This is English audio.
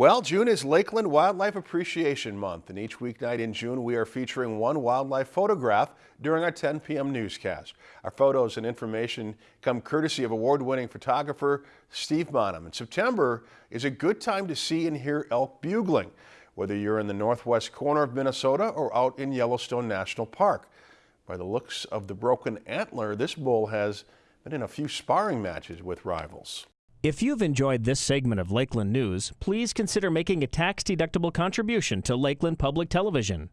Well, June is Lakeland Wildlife Appreciation Month, and each weeknight in June we are featuring one wildlife photograph during our 10 p.m. newscast. Our photos and information come courtesy of award-winning photographer Steve Bonham. And September is a good time to see and hear elk bugling, whether you're in the northwest corner of Minnesota or out in Yellowstone National Park. By the looks of the broken antler, this bull has been in a few sparring matches with rivals. If you've enjoyed this segment of Lakeland News, please consider making a tax-deductible contribution to Lakeland Public Television.